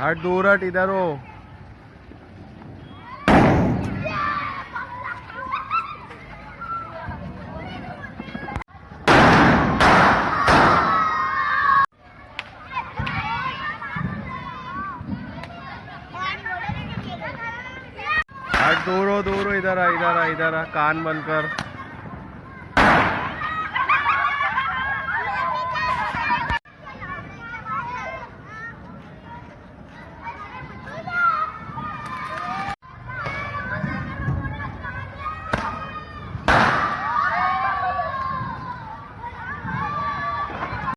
हट दूर हट इधर हो। दूर हो दूर हो इधर आ इधर आ इधर आ कान बंद कर।